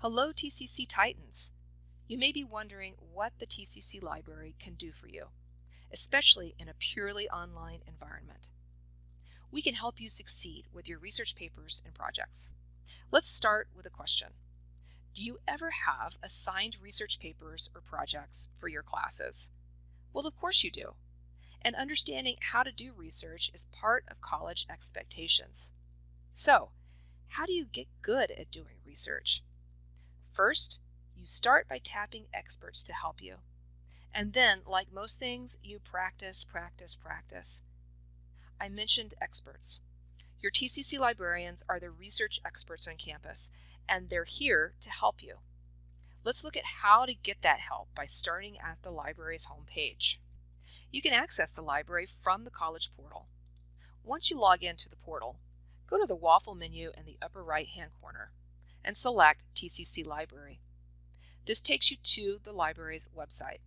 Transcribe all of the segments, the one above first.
Hello TCC Titans! You may be wondering what the TCC library can do for you, especially in a purely online environment. We can help you succeed with your research papers and projects. Let's start with a question. Do you ever have assigned research papers or projects for your classes? Well, of course you do. And understanding how to do research is part of college expectations. So, how do you get good at doing research? First, you start by tapping experts to help you. And then, like most things, you practice, practice, practice. I mentioned experts. Your TCC librarians are the research experts on campus, and they're here to help you. Let's look at how to get that help by starting at the library's homepage. You can access the library from the college portal. Once you log into the portal, go to the waffle menu in the upper right hand corner and select TCC Library. This takes you to the library's website.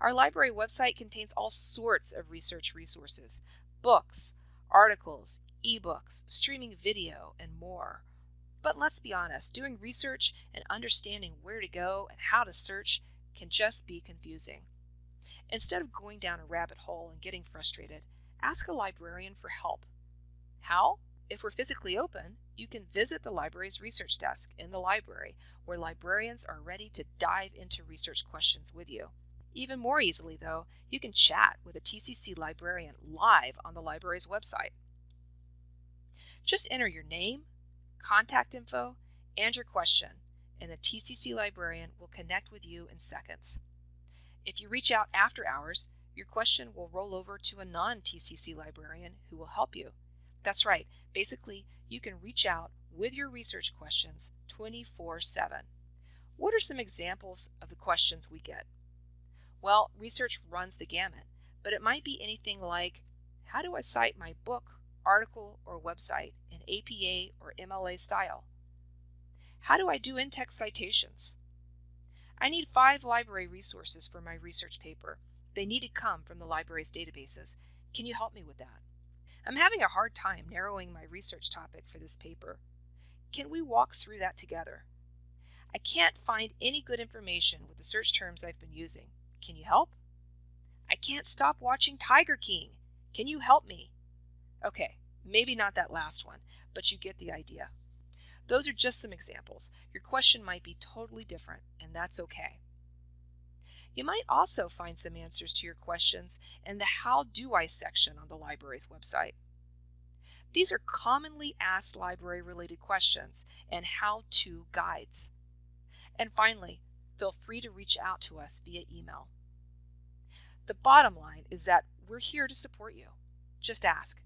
Our library website contains all sorts of research resources, books, articles, ebooks, streaming video, and more. But let's be honest, doing research and understanding where to go and how to search can just be confusing. Instead of going down a rabbit hole and getting frustrated, ask a librarian for help. How? If we're physically open, you can visit the library's research desk in the library, where librarians are ready to dive into research questions with you. Even more easily, though, you can chat with a TCC librarian live on the library's website. Just enter your name, contact info, and your question, and the TCC librarian will connect with you in seconds. If you reach out after hours, your question will roll over to a non-TCC librarian who will help you. That's right, basically, you can reach out with your research questions 24 7. What are some examples of the questions we get? Well, research runs the gamut, but it might be anything like How do I cite my book article, or website in APA or MLA style? How do I do in-text citations? I need five library resources for my research paper. They need to come from the library's databases. Can you help me with that? I'm having a hard time narrowing my research topic for this paper. Can we walk through that together? I can't find any good information with the search terms I've been using. Can you help? I can't stop watching Tiger King. Can you help me? Okay, maybe not that last one, but you get the idea. Those are just some examples. Your question might be totally different, and that's okay. You might also find some answers to your questions in the How Do I section on the library's website. These are commonly asked library related questions and how to guides. And finally, feel free to reach out to us via email. The bottom line is that we're here to support you. Just ask.